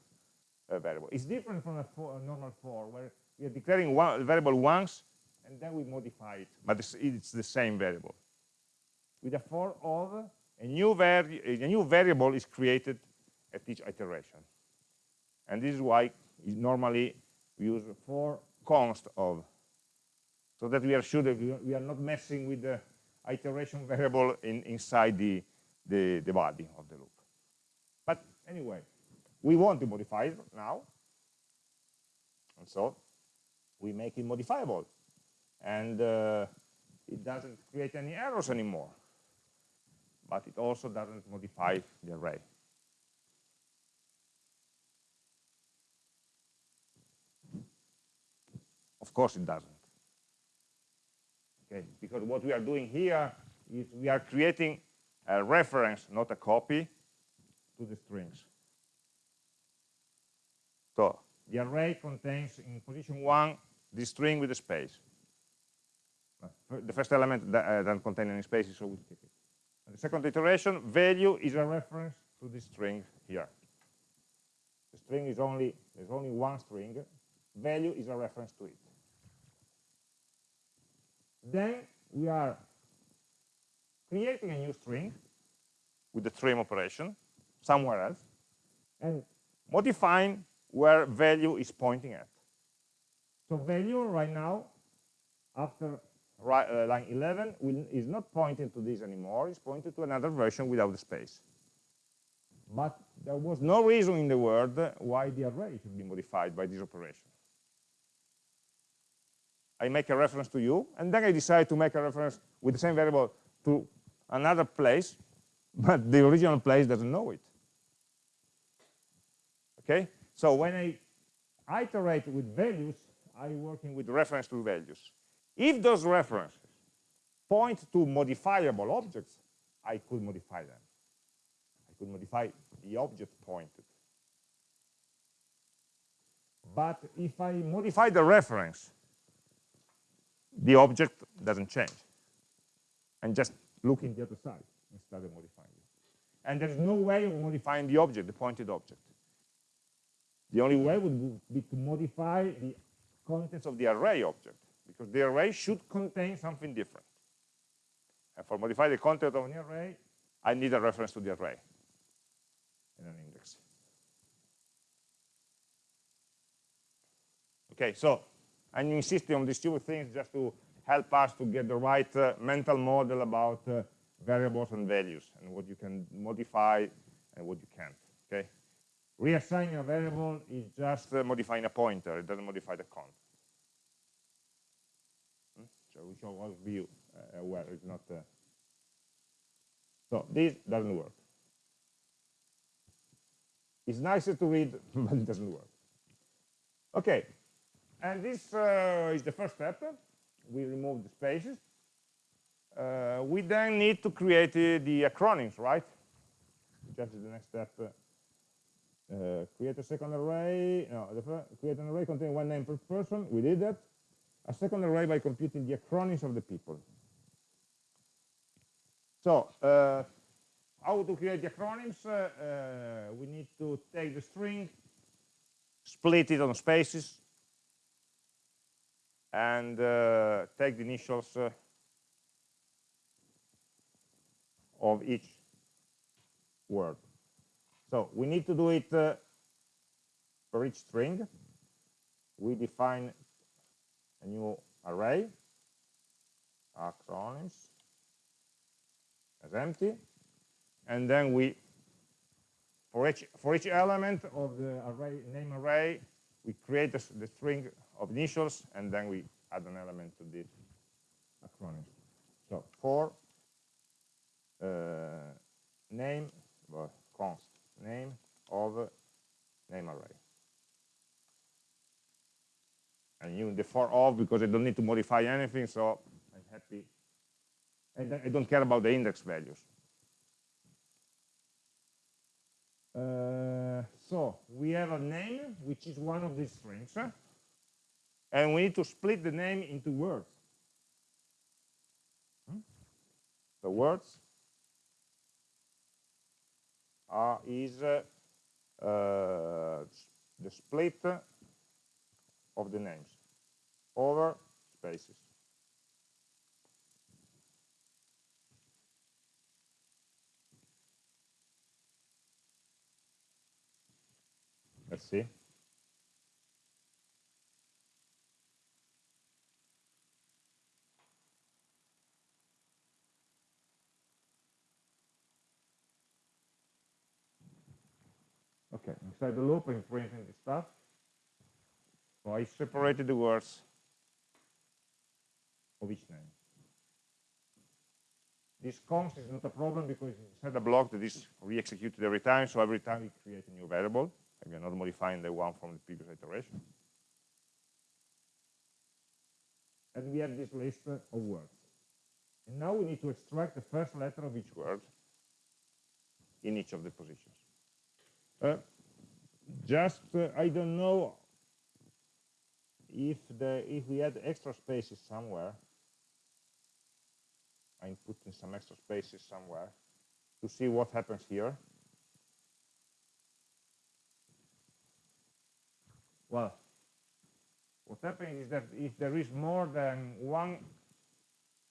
uh, variable. It's different from a, for, a, normal for, where we are declaring one variable once, and then we modify it, but it's, it's the same variable. With a for of, a new, a new variable is created at each iteration. And this is why normally we use for const of, so that we are sure that we are not messing with the iteration variable in, inside the, the, the body of the loop. But anyway, we want to modify it now. And so we make it modifiable. And uh, it doesn't create any errors anymore. But it also doesn't modify the array. Of course it doesn't. Okay, because what we are doing here is we are creating a reference, not a copy, to the strings. So the array contains in position one the string with the space. The first element that uh, doesn't contain any spaces, so we keep it. And the second iteration, value is a reference to the string here. The string is only, there's only one string. Value is a reference to it. Then we are creating a new string with the trim operation somewhere else and modifying where value is pointing at. So value right now, after right, uh, line 11, will, is not pointing to this anymore. It's pointing to another version without the space. But there was no reason in the world why the array should be modified by this operation. I make a reference to you, and then I decide to make a reference with the same variable to another place, but the original place doesn't know it. Okay? So when I iterate with values, I'm working with reference to values. If those references point to modifiable objects, I could modify them. I could modify the object pointed. But if I modify the reference, the object doesn't change. And just looking the other side instead of modifying it. And there's no way of modifying the object, the pointed object. The only way would be to modify the contents of the array object, because the array should contain something different. And for modify the content of an array, I need a reference to the array in an index. Okay, so I'm insisting on these two things just to help us to get the right uh, mental model about uh, variables and values and what you can modify and what you can't. Okay, reassigning a variable is just uh, modifying a pointer; it doesn't modify the content. Hmm? So we should all be uh, aware it's not. Uh, so this doesn't work. It's nicer to read, but it doesn't work. Okay, and this uh, is the first step. We remove the spaces. Uh, we then need to create uh, the acronyms, right? Just the next step. Uh, create a second array. No, create an array containing one name per person. We did that. A second array by computing the acronyms of the people. So, uh, how to create the acronyms? Uh, uh, we need to take the string, split it on spaces, and uh, take the initials of each word. So we need to do it uh, for each string. We define a new array, acronyms, as empty, and then we, for each for each element of the array name array, we create the, the string of initials, and then we add an element to this acronym. So for uh, name, well, const name of name array. And you the for of because I don't need to modify anything, so I'm happy. And I don't care about the index values. Uh, so we have a name, which is one of these strings and we need to split the name into words. Hmm? The words are is uh, the split of the names over spaces. Let's see. Okay, inside the loop, I'm printing the stuff. So I separated the words of each name. This const is not a problem because it's inside a block that is re-executed every time, so every time we create a new variable, and we're not modifying the one from the previous iteration. And we have this list of words. And now we need to extract the first letter of each word in each of the positions. Uh, just, uh, I don't know if the if we had extra spaces somewhere. I'm putting some extra spaces somewhere to see what happens here. Well, what happens is that if there is more than one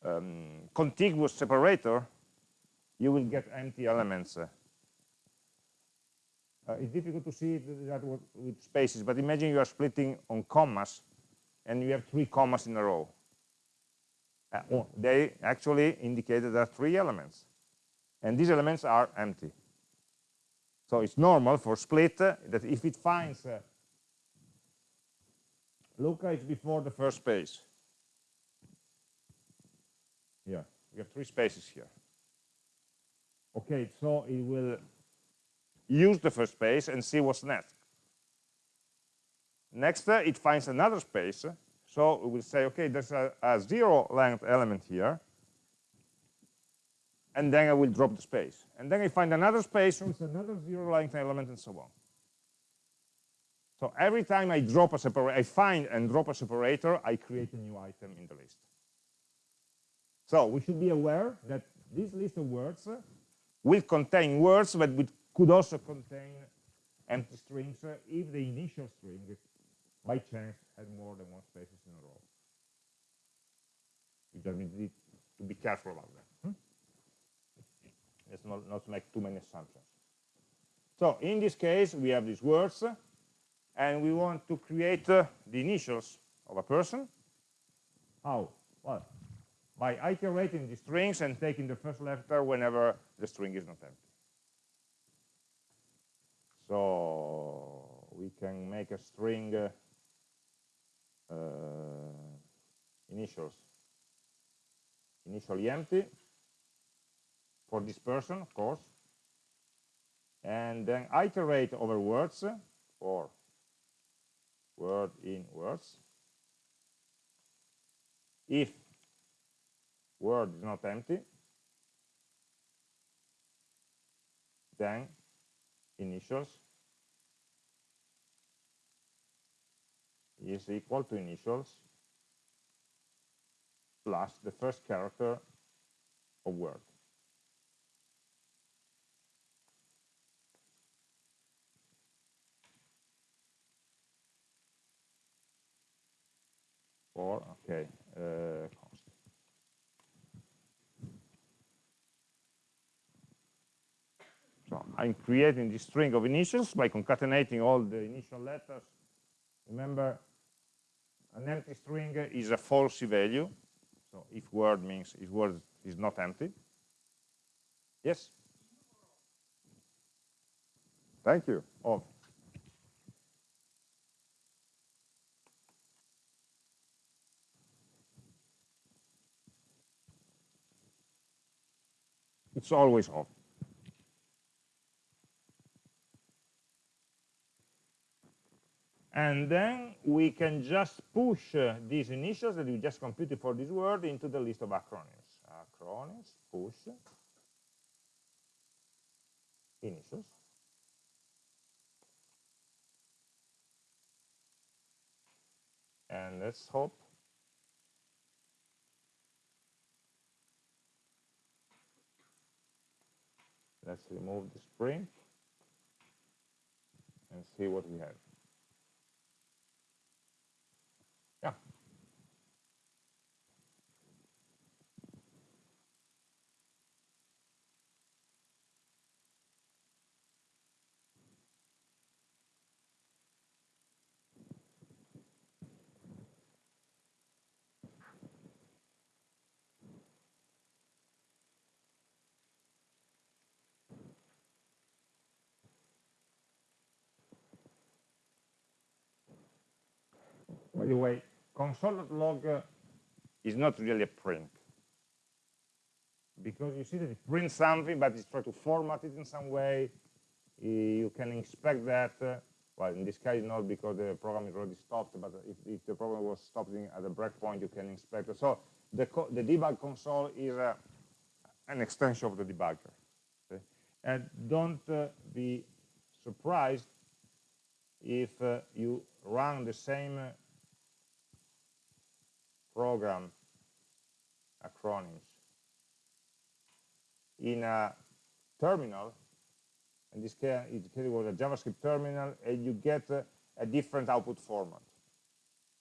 um, contiguous separator, you will get empty elements uh, uh, it's difficult to see that with spaces, but imagine you are splitting on commas, and you have three commas in a row. Uh, oh, they actually indicate that there are three elements, and these elements are empty. So it's normal for split uh, that if it finds uh, Luca is before the first space. Here, we have three spaces here. Okay, so it will use the first space and see what's next. Next, uh, it finds another space. So we will say, okay, there's a, a zero length element here. And then I will drop the space. And then I find another space with another zero length element and so on. So every time I drop a separator, I find and drop a separator, I create a new item in the list. So we should be aware that this list of words will contain words but could also contain empty strings if the initial string by chance had more than one spaces in a row. You just need to be careful about that. Hmm? Let's not, not make too many assumptions. So in this case, we have these words, and we want to create uh, the initials of a person. How? Well, by iterating the strings and taking the first letter whenever the string is not empty. So we can make a string uh, initials initially empty for this person, of course, and then iterate over words for word in words. If word is not empty, then initials is equal to initials plus the first character of word. Or, okay, uh, I'm creating this string of initials by concatenating all the initial letters. Remember, an empty string is a false value. So if word means if word is not empty. Yes? Thank you. Oh. It's always off. And then we can just push uh, these initials that we just computed for this word into the list of acronyms. Acronyms, push, initials. And let's hope let's remove the spring and see what we have. The way, console.log uh, is not really a print. Because you see that it prints something, but it's trying to format it in some way. You can inspect that. Uh, well, in this case, not because the program is already stopped, but if, if the program was stopped at a breakpoint, you can inspect it. So the, the debug console is uh, an extension of the debugger. Okay? And don't uh, be surprised if uh, you run the same uh, program acronyms in a terminal in this case it was a javascript terminal and you get a, a different output format.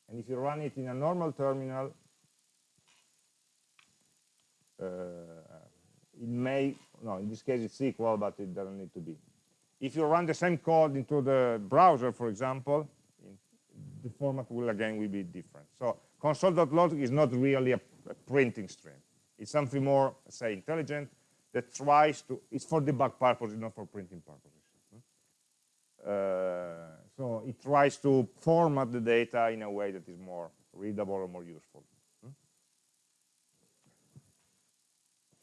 And if you run it in a normal terminal uh, it may no in this case it's equal but it doesn't need to be. If you run the same code into the browser for example the format will again will be different. So console.log is not really a, a printing stream. It's something more, say, intelligent that tries to, it's for debug purposes, not for printing purposes. Uh, so it tries to format the data in a way that is more readable or more useful.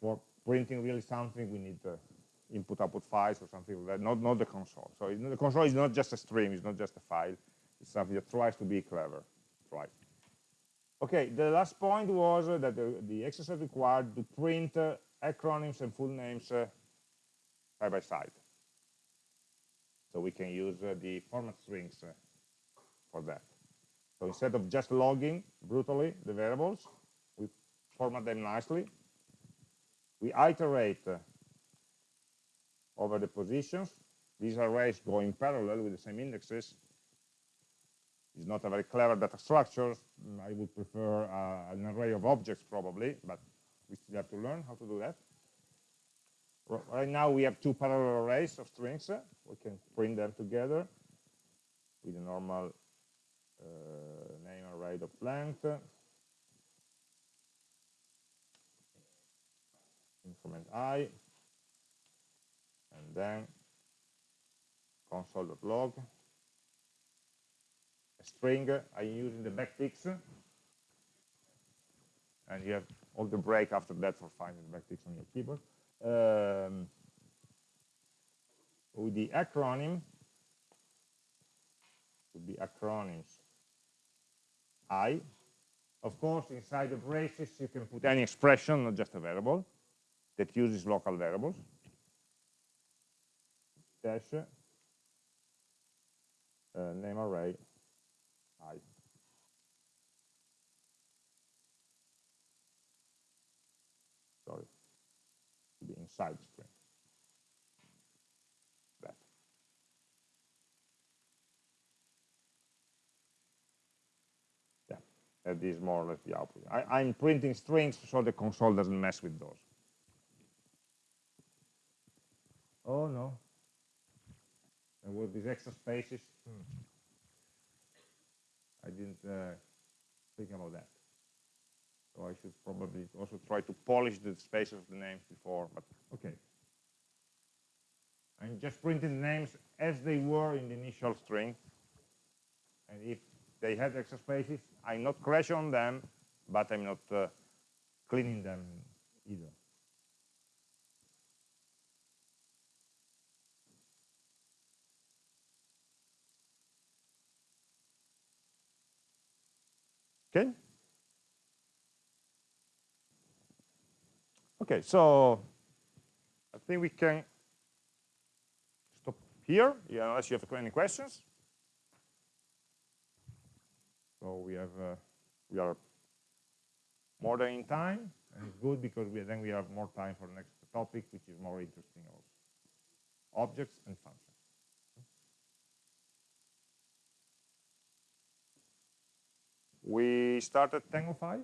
For printing really something, we need uh, input output files or something like that, not, not the console. So the console is not just a stream, it's not just a file, it's something that tries to be clever, right? Okay, the last point was that the, the, exercise required to print uh, acronyms and full names uh, side by side. So we can use uh, the format strings for that. So instead of just logging brutally the variables, we format them nicely. We iterate over the positions. These arrays go in parallel with the same indexes. It's not a very clever data structure. I would prefer uh, an array of objects probably, but we still have to learn how to do that. Right now we have two parallel arrays of strings. We can print them together with a normal uh, name array of length. increment i and then console.log string I'm using the backticks and you have all the break after that for finding the backticks on your keyboard. Um, with the acronym would be acronyms i of course inside the braces you can put any expression not just a variable that uses local variables. Dash uh, name array i. Sorry, be string. That. Yeah, that is more or less the output. I, I'm printing strings so the console doesn't mess with those. Oh no, and with these extra spaces, hmm. I didn't uh, think about that. So I should probably also try to polish the spaces of the names before, but okay. I'm just printing the names as they were in the initial string. And if they had extra spaces, I'm not crashing on them, but I'm not uh, cleaning them either. Okay? Okay, so I think we can stop here, yeah, unless you have any questions. So we have uh, we are more than in time, and it's good because we, then we have more time for the next topic, which is more interesting also. Objects and functions. We start at 10.05.